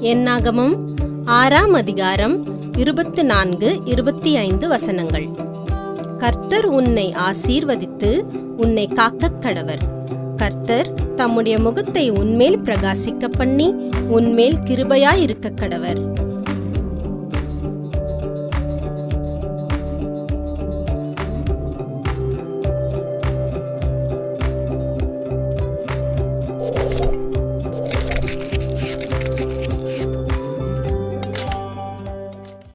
என்னாகமம் ஆறாம் அதிகாரம் இருபத்து நான்கு இருபத்தி ஐந்து வசனங்கள். கர்த்தர் உன்னை ஆசீர்வதித்து உன்னை காக்கக் கடவர். கர்த்தர் தம்முடைய முகத்தை உன்மேல் பிரகாசிக்க பண்ணி உன்மேல் கிருபையாயிருக்க கடவர்.